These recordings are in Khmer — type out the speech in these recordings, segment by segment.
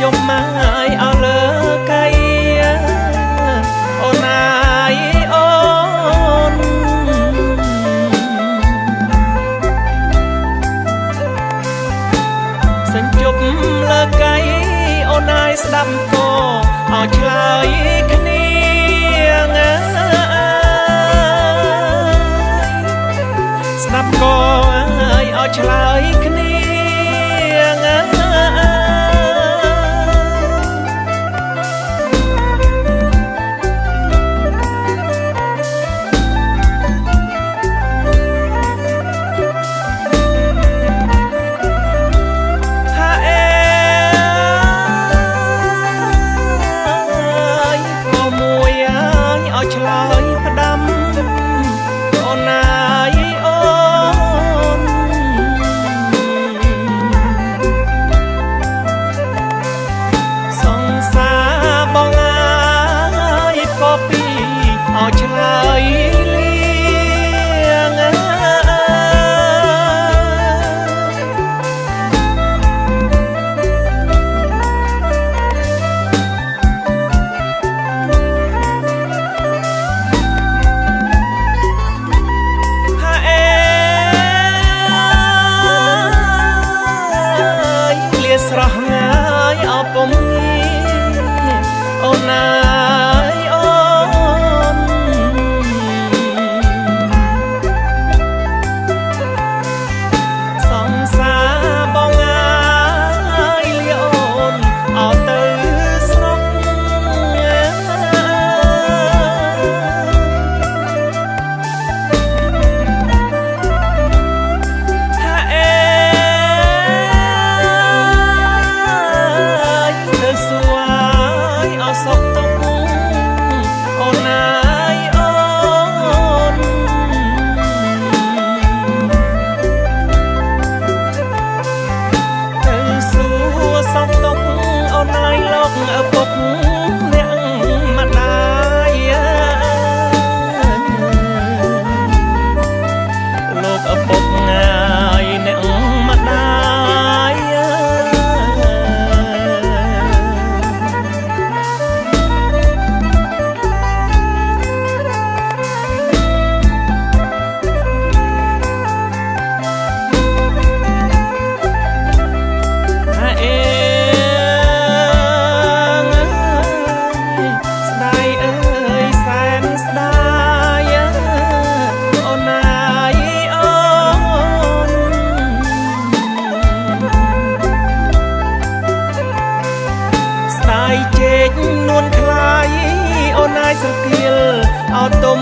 ចុំម៉ាយអលើកៃអូនអាយអូនសេចជប់លើកៃអូនអាយស្ដាប់កអោឆ្លើយគ្នាស្ដាប់កអើយអោឆ្លើយគ្នា ស្រគៀលអោទុំ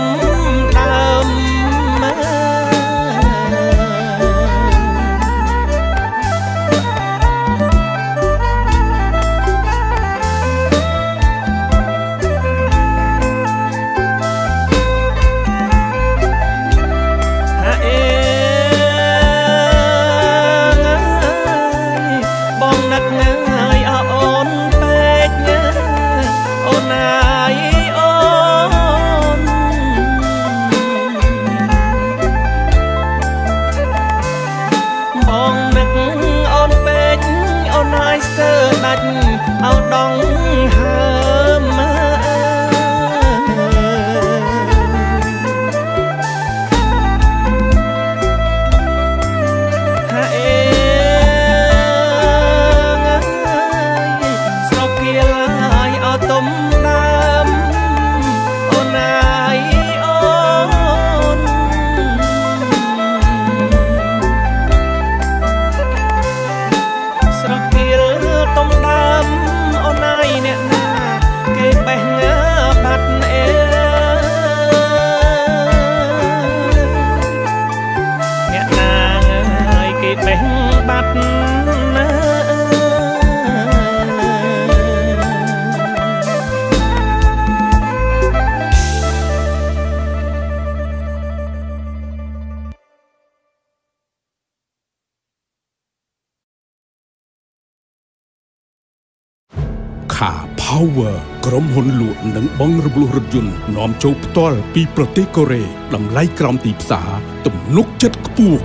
Toyota Power ក្រុមហ៊ុនលក់និងបង់រំលោះរថយន្តនាំចូលផ្ទាល់ពីប្រទេសកូរ៉េតម្លៃក្រោមទីផ្សារទំនុកចិត្តខ្ពស់